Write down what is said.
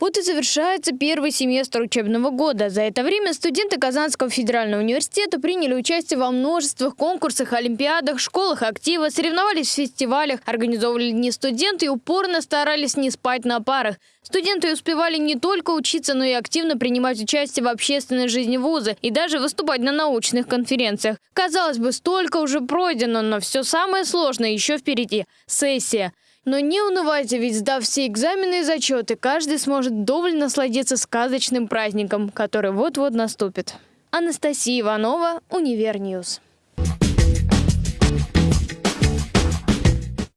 Вот и завершается первый семестр учебного года. За это время студенты Казанского федерального университета приняли участие во множествах конкурсах, олимпиадах, школах актива, соревновались в фестивалях, организовывали дни студенты и упорно старались не спать на парах. Студенты успевали не только учиться, но и активно принимать участие в общественной жизни вуза и даже выступать на научных конференциях. Казалось бы, столько уже пройдено, но все самое сложное еще впереди – сессия. Но не унывайте, ведь сдав все экзамены и зачеты, каждый сможет вдоволь насладиться сказочным праздником, который вот-вот наступит. Анастасия Иванова, Универ News.